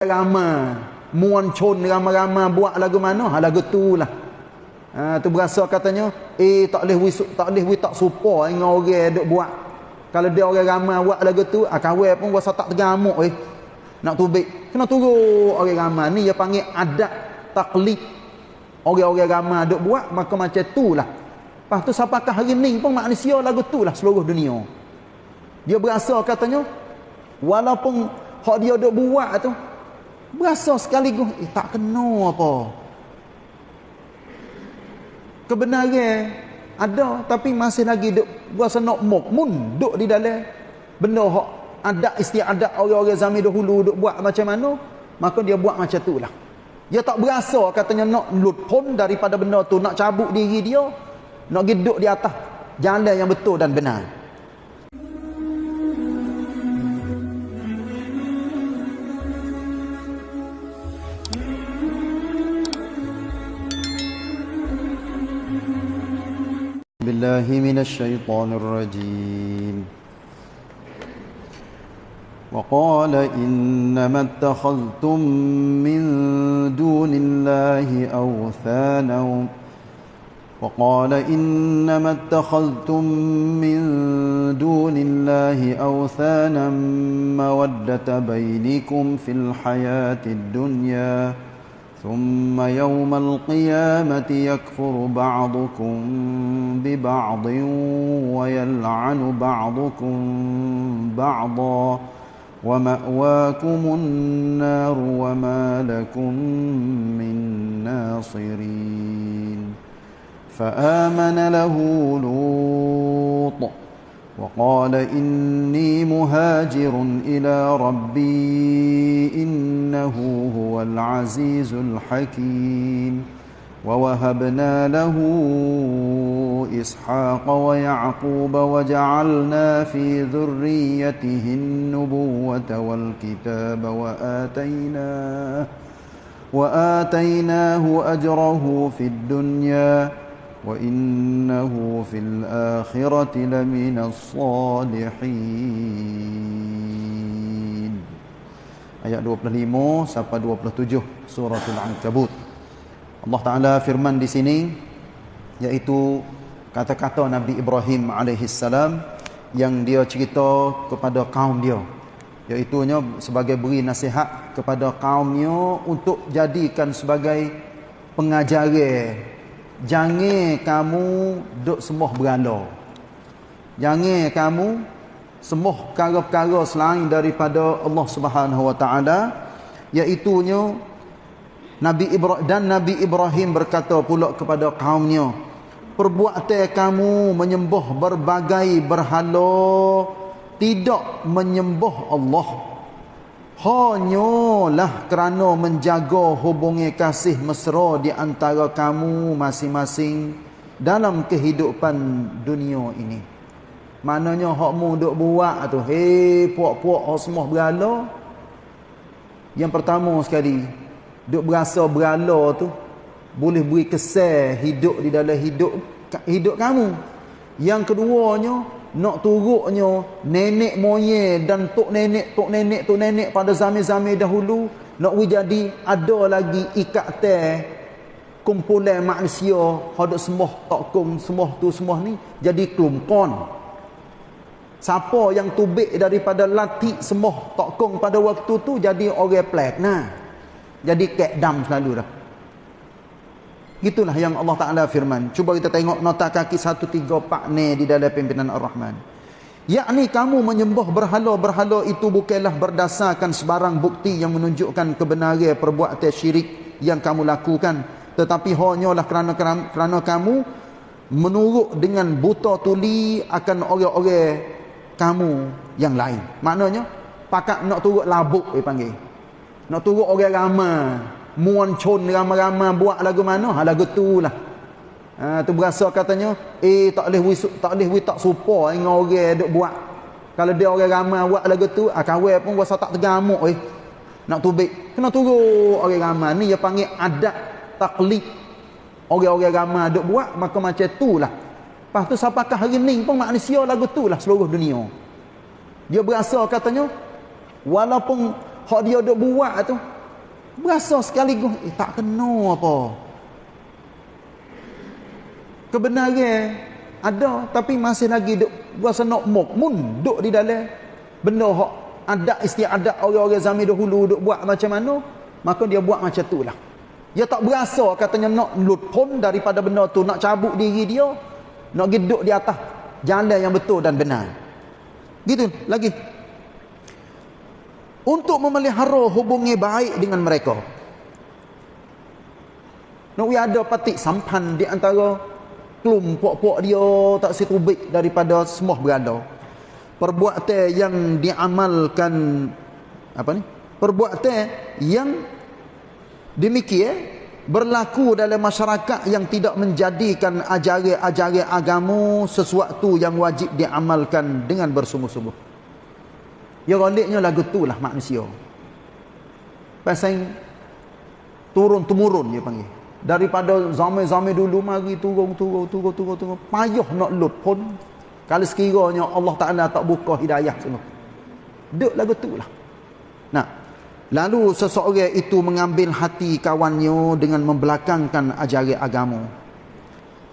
ramai muan chun ramai-ramai buat lagu mana? Ha lagu tu lah. Ha, tu berasa katanya eh tak boleh tak boleh tak supa dengan orang duk buat. Kalau dia orang ramai buat lagu tu ah kawai pun rasa tak tergamuk eh. Nak tubik. Kena turun orang ramai. Ni dia panggil adat taklid. Orang-orang ramai duk buat maka macam tu lah. Lepas tu siapakah hari ni pun manusia lagu tu lah seluruh dunia. Dia berasa katanya walaupun hak dia duk buat tu Berasa sekaligus eh, tak kena apa. Kebenaran ada tapi masih lagi duk berasa nak mukmun duk di dalam benda hak ada istiadat orang-orang zaman dahulu duk buat macam mana maka dia buat macam tu lah dia tak berasa katanya nak lupun daripada benda tu nak cabut diri dia nak duduk di atas jalan yang betul dan benar بالله من الشيطان الرجيم. وقال إنما اتخذتم من دون الله أوثانا. وقال إنما اتخذتم من دون الله أوثانا مودة بينكم في الحياة الدنيا. ثم يوم القيامة يكفر بعضكم ببعض ويلعن بعضكم بعضا ومأواكم النار وما لكم من ناصرين فآمن له لوط وقال إني مهاجر إلى ربي إنه هو العزيز الحكيم ووهبنا له إسحاق ويعقوب وجعلنا في ذريته النبوة والكتاب وآتيناه وآتيناه أجره في الدنيا وإنه في الآخرة لمن الصالحين ayat 25 sampai 27 suratul ankabut Allah Taala firman di sini yaitu kata-kata Nabi Ibrahim alaihi salam yang dia cerita kepada kaum dia iaitu sebagai beri nasihat kepada kaumnya untuk jadikan sebagai pengajaran jangan kamu duk sembah berhala jangan kamu sembah perkara-perkara selain daripada Allah Subhanahu wa taala iaitu Nabi Ibrahim dan Nabi Ibrahim berkata pula kepada kaumnya perbuatan kamu menyembah berbagai berhala tidak menyembah Allah Hanyalah kerana menjaga hubungi kasih mesra di antara kamu masing-masing dalam kehidupan dunia ini. Maknanya hakmu duk buat tu, hei puak-puak semua berala. Yang pertama sekali, duk berasa berala tu boleh beri kesan hidup di dalam hidup hidup kamu. Yang keduanya, nak turuknya nenek moyang dan tok nenek tok nenek tok nenek pada zaman-zaman dahulu nak jadi ada lagi ikatan kumpulan manusia hendak sembah tokong sembah tu semua ni jadi kelompon siapa yang tubik daripada latih sembah tokong pada waktu tu jadi orang plek nah. Jadi kek dam selalu dah Itulah yang Allah Ta'ala firman. Cuba kita tengok nota kaki 134 ni di dalam pimpinan Ar-Rahman. Yakni kamu menyembah berhala-berhala itu bukanlah berdasarkan sebarang bukti yang menunjukkan kebenaran perbuatan syirik yang kamu lakukan. Tetapi hanyalah kerana, kerana kamu menurut dengan buta tuli akan orang-orang kamu yang lain. Maknanya, pakat nak turut labuk dia panggil. Nak turut orang ramai muan chun ramai-ramai buat lagu mana? Ha lagu tu lah. Ha tu berasa katanya eh tak boleh wisuk tak boleh tak supa dengan orang duk buat. Kalau dia orang ramai buat lagu tu ah kawai pun rasa tak tergamuk eh. Nak tubik kena turun orang ramai. Ni dia panggil adat taklid orang-orang ramai duk buat maka macam tu lah. Lepas tu siapakah hari ni pun manusia lagu tu lah seluruh dunia. Dia berasa katanya walaupun hak dia duk buat tu berasa sekaligus eh tak kena apa. Kebenaran ada tapi masih lagi duk rasa nak mok mun duk di dalam benda hak ada istiadat orang-orang zaman dahulu duk buat macam mana maka dia buat macam tu lah. Dia tak berasa katanya nak lut pun daripada benda tu nak cabut diri dia nak geduk di atas jalan yang betul dan benar. Gitu. Lagi untuk memelihara hubungi baik dengan mereka. Nak ada patik sampan di antara puak-puak dia tak setubik daripada semua berada. Perbuatan yang diamalkan apa ni? Perbuatan yang demikian berlaku dalam masyarakat yang tidak menjadikan ajaran-ajaran agama sesuatu yang wajib diamalkan dengan bersungguh-sungguh ya galiknya lagu tu lah manusia. Pasal turun-temurun dia panggil. Daripada zaman-zaman dulu mari turun turun turun turun turun. Payah nak lut pun kalau sekiranya Allah Taala tak buka hidayah semua. Duk lagu tu lah. Nah. Lalu seseorang itu mengambil hati kawannya dengan membelakangkan ajaran agama.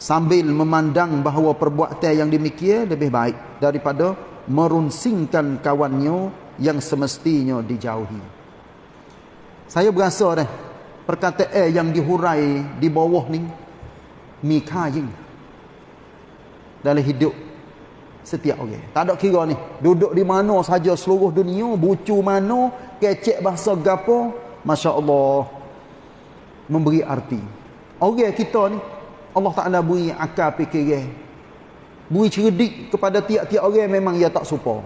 Sambil memandang bahawa perbuatan yang demikian lebih baik daripada merunsingkan kawannya yang semestinya dijauhi. Saya berasa dah perkataan yang dihurai di bawah ni mika jing dalam hidup setiap orang. Tak ada kira ni duduk di mana saja seluruh dunia bucu mana kecek bahasa gapo masya-Allah memberi arti. Orang kita ni Allah Taala beri akal fikiran beri cerdik kepada tiap-tiap orang memang ia tak serupa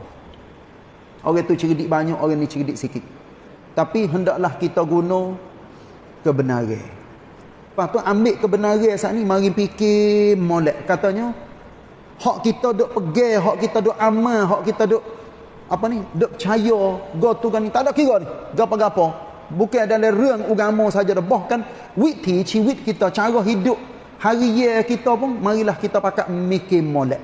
orang tu cerdik banyak orang ni cerdik sikit tapi hendaklah kita guna kebenaran. Lepas tu ambil kebenaran saat ni mari fikir molek katanya hak kita duk pegang, hak kita duk amal, hak kita duk apa ni, duk percaya go tu kan ni tak ada kira ni. Gapo-gapo. Bukan dalam rang agama saja dah bahkan witi ciwit kita cara hidup hari ye kita pun marilah kita pakai mikir molek.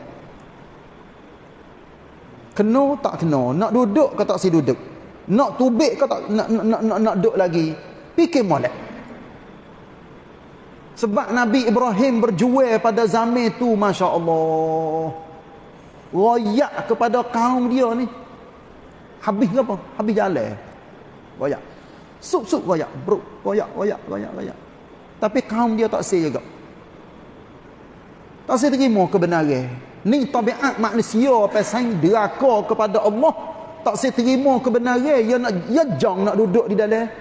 Kena tak kena, nak duduk ke tak si duduk. Nak tubik ke tak nak nak nak, nak, nak duduk lagi. Fikir molek. Sebab Nabi Ibrahim berjual pada zaman itu, Masya Allah. Royak kepada kaum dia ni. Habis apa? Habis jalan. Royak. Sup-sup royak. Bro, royak, royak, royak, royak. Tapi kaum dia tak say juga. Tak say terima kebenaran. Ni tabiat manusia pasal deraka kepada Allah. Tak say terima kebenaran. Dia nak, dia jang nak duduk di dalam.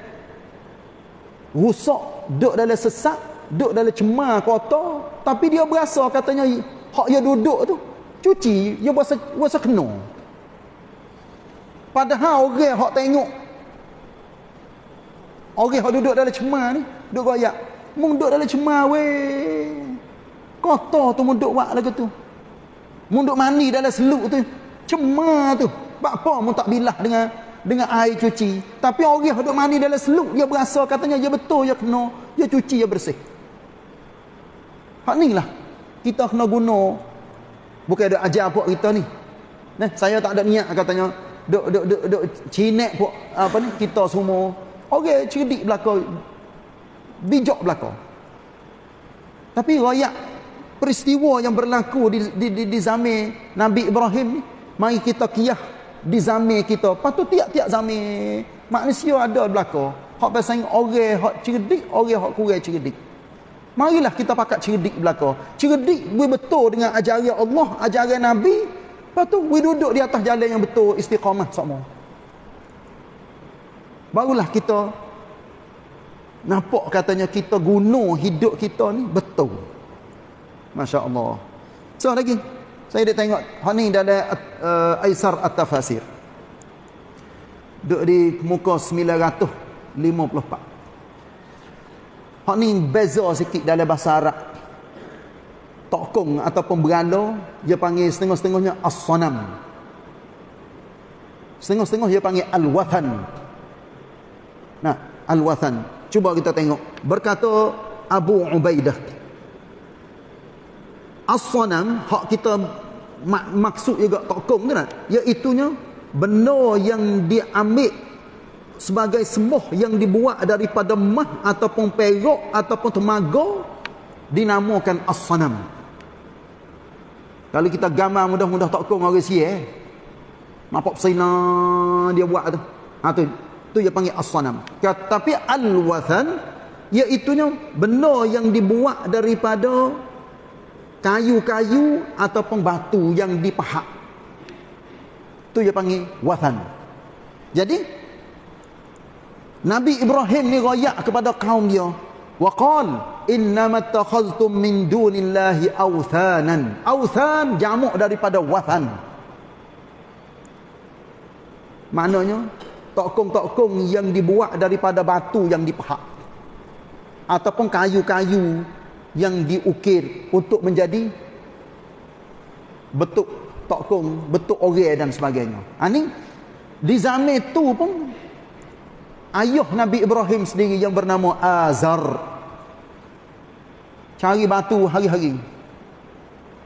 Rusak. Duduk dalam sesat duduk dalam cemar kotor tapi dia berasa katanya hak dia duduk tu cuci dia berasa berasa kena padahal orang hak tengok orang hak duduk dalam cemar ni duduk goyak mung duduk dalam cemar weh kotor tu mung duduk buat lagu tu mung duduk mandi dalam seluk tu cemar tu apa mung tak bilah dengan dengan air cuci tapi orang hak duduk mandi dalam seluk dia berasa katanya dia betul dia kena dia cuci dia bersih Hak ni lah. Kita kena guna. Bukan ada ajar pun kita ni. Nah, saya tak ada niat katanya. Duk, duk, duk, duk, cinek pun. Apa ni? Kita semua. Orang cerdik belakang. Bijak belakang. Tapi rakyat peristiwa yang berlaku di, di, di, di zaman Nabi Ibrahim ni. Mari kita kiyah di zaman kita. Patut tiap-tiap zaman. Manusia ada belakang. Hak pasang orang hak cerdik, orang hak kurang cerdik. Marilah kita pakat cerdik belaka. Cerdik we betul dengan ajaran Allah, ajaran Nabi. Tu we duduk di atas jalan yang betul, istiqamah semua. Barulah kita nampak katanya kita guna hidup kita ni betul. Masya Allah. So lagi, saya dah tengok hal ni dalam uh, Aisar At-Tafasir. Duduk di muka 954. Hak ni beza sikit dalam bahasa Arab. Tokong ataupun berala, dia panggil setengah-setengahnya as-sanam. Setengah-setengah dia panggil al-wathan. Nah, al-wathan. Cuba kita tengok. Berkata Abu Ubaidah. As-sanam, hak kita mak maksud juga tokong kan? Iaitunya benda yang diambil sebagai sembuh yang dibuat daripada mah ataupun perak ataupun temaga dinamakan as-sanam kalau kita gambar mudah-mudah tak kong orang sia eh. Mapok sina dia buat tu. Ha tu. Tu dia panggil as-sanam. Tapi al-wathan iaitu benda yang dibuat daripada kayu-kayu ataupun batu yang dipahat. Tu dia panggil wathan. Jadi Nabi Ibrahim ni royak kepada kaum dia. Wa qal innamat takhaztum min dunillahi awthanan. Awthan jamak daripada wathan. Maknanya tokong-tokong yang dibuat daripada batu yang dipahat ataupun kayu-kayu yang diukir untuk menjadi bentuk tokong, bentuk orang dan sebagainya. Ha ni di zaman itu pun ayah Nabi Ibrahim sendiri yang bernama Azar cari batu hari-hari.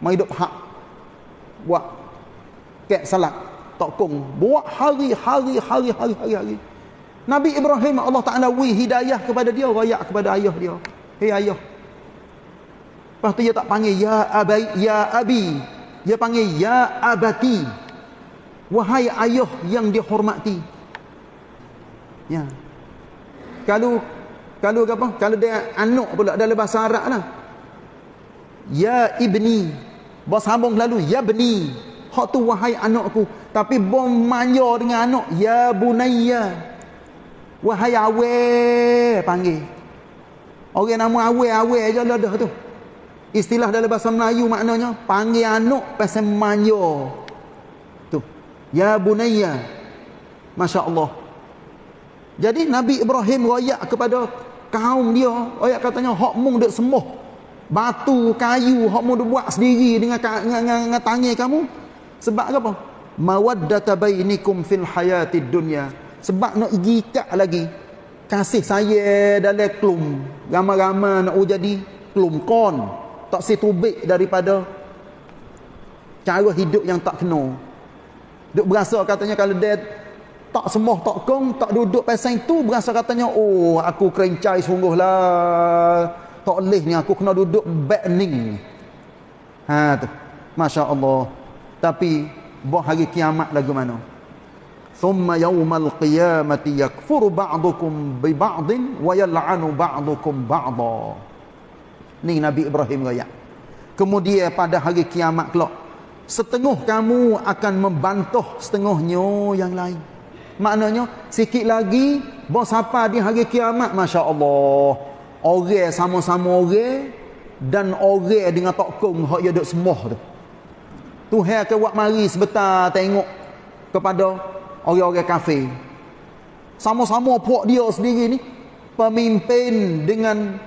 Mai hidup hak buat kek salat tokong. Buat hari-hari hari-hari hari-hari. Nabi Ibrahim Allah Taala wi hidayah kepada dia royak kepada ayah dia. Hei ayah lepas tu dia tak panggil ya abai ya abi. Dia panggil ya abati. Wahai ayah yang dihormati. Ya. Kalau kalau apa? Kalau dia anak pula dalam bahasa Arab lah. Ya ibni. Bos sambung lalu ya bni. Hak tu wahai anakku tapi bom manja dengan anak ya bunayya. Wahai awe panggil. Orang nama awe awe aja lah dah tu istilah dalam bahasa Melayu maknanya panggil anak pasal manja tu ya bunayya masya-Allah jadi Nabi Ibrahim royak kepada kaum dia, royak katanya hak mung dak sembuh. Batu, kayu hak mung buat sendiri dengan dengan, dengan, dengan tangan kamu. Sebab apa? Mawaddata bainikum fil hayatid dunya. Sebab nak ikat lagi kasih saya dalam klum. Ramai-ramai nak jadi klum kon. Tak situbik daripada cara hidup yang tak kena. Duk berasa katanya kalau dia tak semuh tak kong tak duduk pasang itu berasa katanya oh aku kerencai sungguhlah. Tak boleh ni aku kena duduk backning ha tu. Masya Allah tapi buah hari kiamat lagu mana? Thumma yawmal qiyamati yakfuru ba'dukum bi ba'din wa yal'anu ba'dukum ba'da ni Nabi Ibrahim raya kemudian pada hari kiamat kelak setengah kamu akan membantah setengahnya yang lain Maknanya sikit lagi bos apa di hari kiamat masya-Allah. Orang sama-sama orang dan orang dengan tokong hak dia semua tu. Tuhan ke buat mari sebentar tengok kepada orang-orang kafir. Sama-sama puak dia sendiri ni pemimpin dengan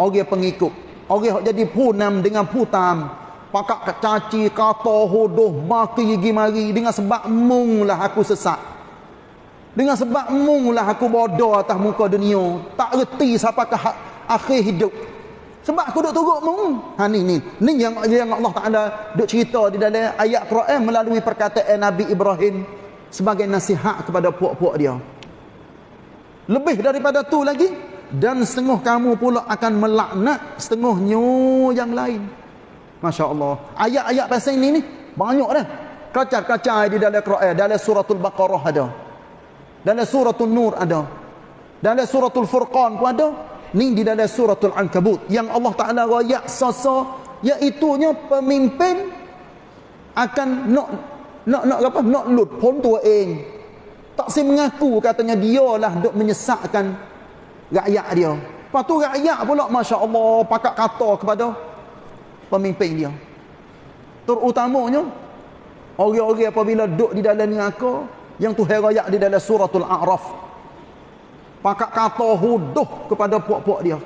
orang pengikut. Orang hak jadi punam dengan putam. Pakak caci, kata, hodoh, maki, gigi mari. Dengan sebab mung lah aku sesat. Dengan sebab munglah aku bodoh atas muka dunia. Tak reti siapakah akhir hidup. Sebab aku duk turut mung. Ha ni ni. Ni yang yang Allah Taala duk cerita di dalam ayat Quran melalui perkataan Nabi Ibrahim sebagai nasihat kepada puak-puak dia. Lebih daripada tu lagi dan setengah kamu pula akan melaknat setengahnya yang lain. Masya Allah. Ayat-ayat pasal ini ni banyak dah. Kacar-kacar di dalam Quran, dalam suratul Baqarah ada. Dalam suratul Nur ada. Dalam suratul Furqan pun ada. Ni di dalam suratul Ankabut. Yang Allah Ta'ala rayak sasa. Iaitunya pemimpin akan nak nak nak apa? Nak lut pun tua. Tak si mengaku katanya dia lah duk menyesakkan rakyat dia. Lepas tu rakyat pula Masya Allah pakat kata kepada pemimpin dia. Terutamanya orang-orang apabila duduk di dalam neraka yang tu herayak di dalam suratul a'raf. Pakak kata huduh kepada puak-puak dia.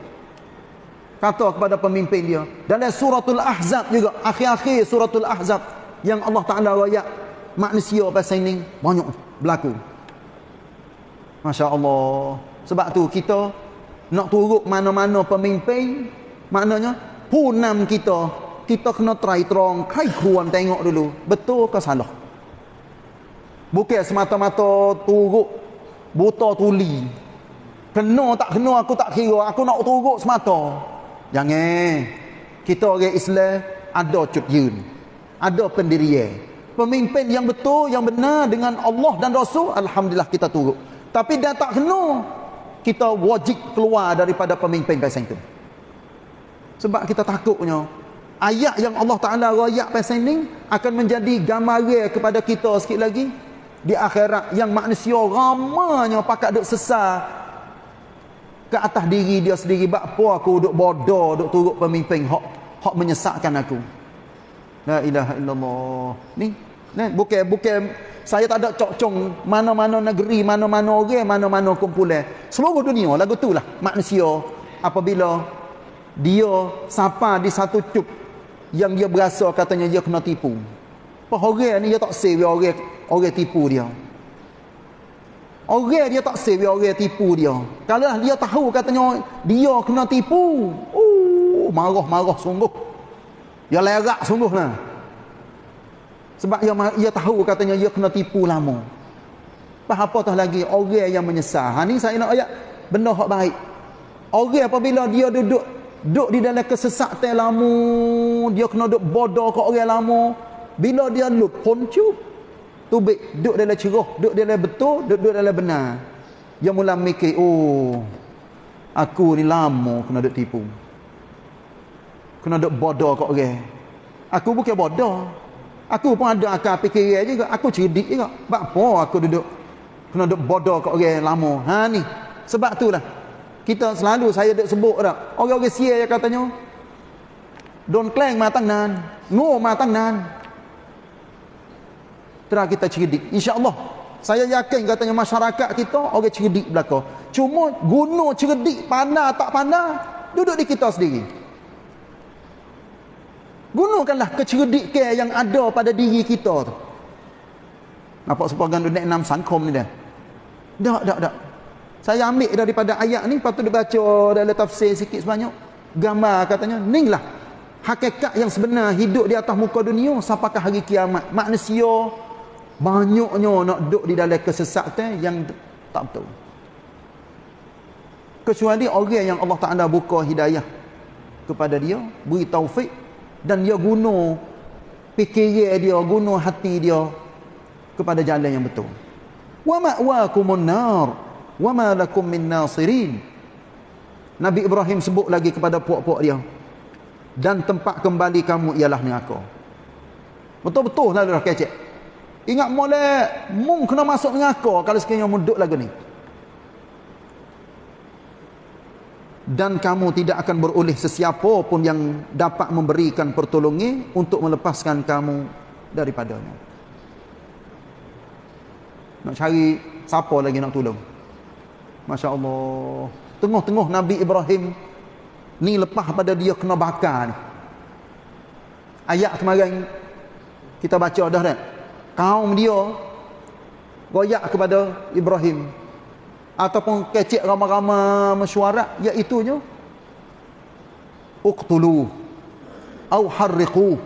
Kata kepada pemimpin dia. Dalam suratul ahzab juga akhir-akhir suratul ahzab yang Allah Ta'ala rayak manusia pasal ini banyak berlaku. Masya Allah sebab tu kita nak turut mana-mana pemimpin maknanya punam kita kita kena try terong kai kuan tengok dulu betul ke salah? Bukan semata-mata turut buta tuli. Kena tak kena aku tak kira. Aku nak turut semata. Jangan kita orang Islam ada cut yun ada pendirian. Pemimpin yang betul yang benar dengan Allah dan Rasul alhamdulillah kita turut. Tapi dia tak kena kita wajib keluar daripada pemimpin pasal itu. Sebab kita takutnya ayat yang Allah Taala royak pasal ini akan menjadi gambaran kepada kita sikit lagi. Di akhirat yang manusia ramanya pakat duk sesar ke atas diri dia sendiri bab apa aku duk bodoh duk turut pemimpin hak hak menyesatkan aku. La ilaha illallah. Ni ni bukan bukan saya tak ada cok-cong mana-mana negeri, mana-mana orang, mana-mana kumpulan. Seluruh dunia lagu tu lah manusia apabila dia sampai di satu cuk yang dia berasa katanya dia kena tipu. Apa orang ni dia tak save orang orang tipu dia. Orang dia tak save orang tipu dia. Kalau dia tahu katanya dia kena tipu, uh marah-marah sungguh. Dia lerak sungguh lah. Sebab ia, ia tahu katanya ia kena tipu lama. Apa apa tah lagi orang yang menyesal. Ha ni saya nak ayat benda hak baik. Orang apabila dia duduk duduk di dalam kesesatan lama, dia kena duduk bodoh ke orang lama. Bila dia lut poncu tubik duduk dalam cerah, duduk dalam betul, duduk dalam benar. Dia mula mikir, oh aku ni lama kena duduk tipu. Kena duduk bodoh ke orang. Aku bukan bodoh. Aku pun ada akal fikiran juga. Aku cerdik juga. Sebab apa aku duduk kena duduk bodoh kat orang lama. Ha ni. Sebab tu lah. Kita selalu saya duduk sebut dah. Orang-orang sia yang katanya. Don't claim matang nan. No matang nan. Terus kita cerdik. InsyaAllah. Saya yakin katanya masyarakat kita orang cerdik belakang. Cuma guna cerdik pandai tak pandai. Duduk di kita sendiri. Gunakanlah kecerdikan yang ada pada diri kita tu. Nampak sebagian dunia enam sangkom ni dah. Tak, tak, tak. Saya ambil daripada ayat ni, patut dibaca dalam tafsir sikit sebanyak. Gambar katanya, ni lah hakikat yang sebenar hidup di atas muka dunia sampai hari kiamat. Manusia banyaknya nak duduk di dalam kesesatan yang tak betul. Kecuali orang yang Allah Ta'ala buka hidayah kepada dia, beri taufik, dan dia guna fikiran dia guna hati dia kepada jalan yang betul. Wa ma'wakumun nar wa ma lakum min nasirin. Nabi Ibrahim sebut lagi kepada puak-puak dia dan tempat kembali kamu ialah neraka. Betul-betul lah dah kecek ingat molek mung kena masuk neraka kalau sekiranya muduk lagu ni dan kamu tidak akan beroleh sesiapa pun yang dapat memberikan pertolongan untuk melepaskan kamu daripadanya. Nak cari siapa lagi nak tolong? Masya Allah. Tengah-tengah Nabi Ibrahim ni lepas pada dia kena bakar ni. Ayat kemarin kita baca dah kan? Kaum dia goyak kepada Ibrahim ataupun kecik ramai-ramai mesyuarat iaitunya uqtulu. Au harriqu.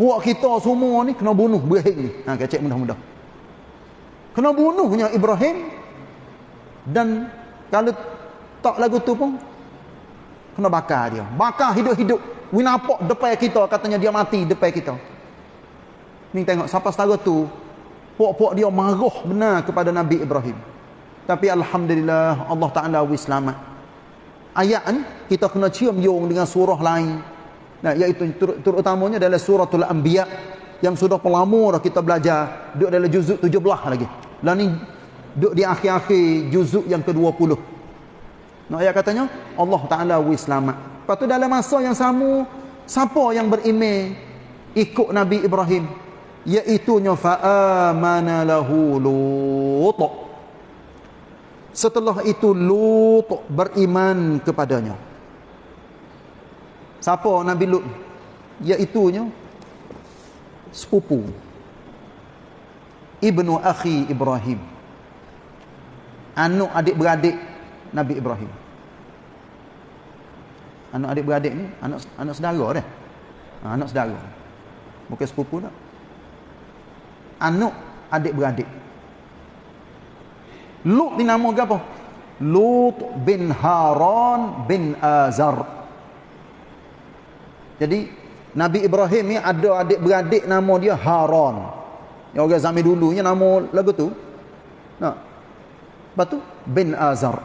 Buat kita semua ni kena bunuh berhik ni. Ha kecik mudah-mudah. Kena bunuhnya Ibrahim. Dan kalau tak lagu tu pun kena bakar dia. Bakar hidup-hidup. Winapok depan kita katanya dia mati depan kita. Ni tengok siapa setara tu puak-puak dia marah benar kepada Nabi Ibrahim tapi Alhamdulillah Allah Ta'ala wis selamat. Ayat ni kita kena cium yung dengan surah lain. Nah, iaitu terutamanya adalah suratul anbiya yang sudah pelama dah kita belajar duduk dalam juzuk 17 lagi. Lah ni duduk di akhir-akhir juzuk yang ke-20. Nah, ayat katanya Allah Ta'ala wis selamat. Lepas tu dalam masa yang sama siapa yang beriman ikut Nabi Ibrahim iaitunya fa'amana lahu lutuk Setelah itu Lut beriman kepadanya. Siapa Nabi Lut? Iaitunya sepupu Ibnu Akhi Ibrahim. Anak adik-beradik Nabi Ibrahim. Anak adik-beradik ni anak anak saudara dah. Ha, anak saudara. Bukan sepupu tak. Anak adik-beradik. Lut ni nama apa? Lut bin Haran bin Azar. Jadi Nabi Ibrahim ni ada adik-beradik nama dia Haran. Yang orang zaman dulunya nama lagu tu. Nah. Lepas tu bin Azar.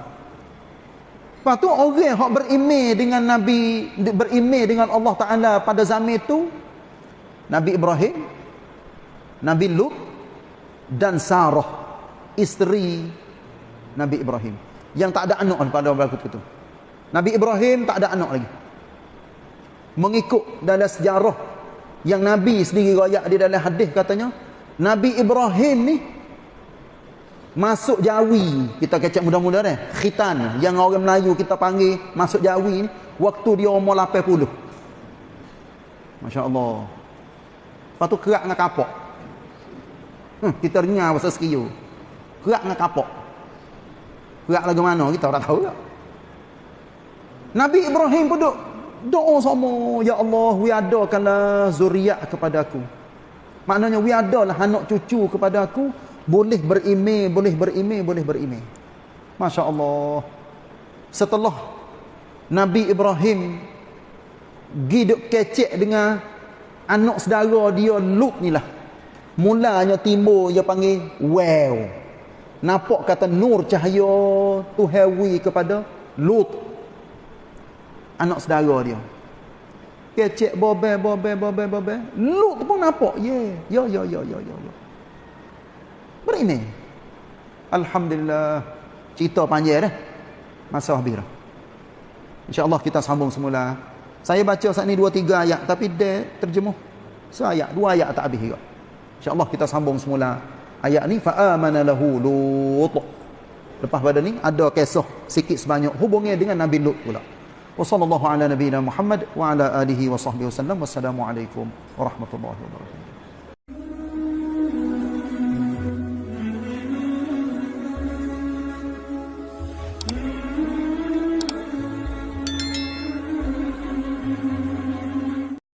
Lepas tu orang yang berimeh dengan Nabi, berimeh dengan Allah Ta'ala pada zaman itu, Nabi Ibrahim, Nabi Lut, dan Sarah, isteri Nabi Ibrahim yang tak ada anak pada berikut itu. Nabi Ibrahim tak ada anak lagi. Mengikut dalam sejarah yang Nabi sendiri royak di dalam hadis katanya, Nabi Ibrahim ni masuk Jawi, kita kecek muda-muda ni, khitan yang orang Melayu kita panggil masuk Jawi ni waktu dia umur 80. Masya-Allah. Lepas tu kerak dengan kapok. Hmm, kita dengar bahasa sekiyu. Kerak dengan kapok. Gerak lagu mana kita tak tahu. Nabi Ibrahim pun duk doa sama, ya Allah, wi adakanlah zuriat kepada aku. Maknanya wi adalah anak cucu kepada aku, boleh berimej, boleh berimej, boleh berimej. Masya-Allah. Setelah Nabi Ibrahim giduk kecek dengan anak saudara dia Lut ni lah. Mulanya timbul dia panggil wow nampak kata nur cahaya tu hewi kepada Lut. Anak saudara dia. Kecek bobe bobe bobe bobe Lut pun nampak. Ye ya ya ya ya ya ya. Berini alhamdulillah. Cerita panjang dah. Masa habis insyaallah kita sambung semula. Saya baca saat ni dua tiga ayat tapi dia terjemuh. Seayat dua ayat tak habis juga. Insyaallah kita sambung semula ayat ni fa amana lahu lut. Lepas pada ni ada kisah sikit sebanyak hubungnya dengan nabi lut pula. Wa sallallahu ala nabiyina muhammad wa ala alihi wa sahbihi wasallam wassalamu alaikum warahmatullahi wabarakatuh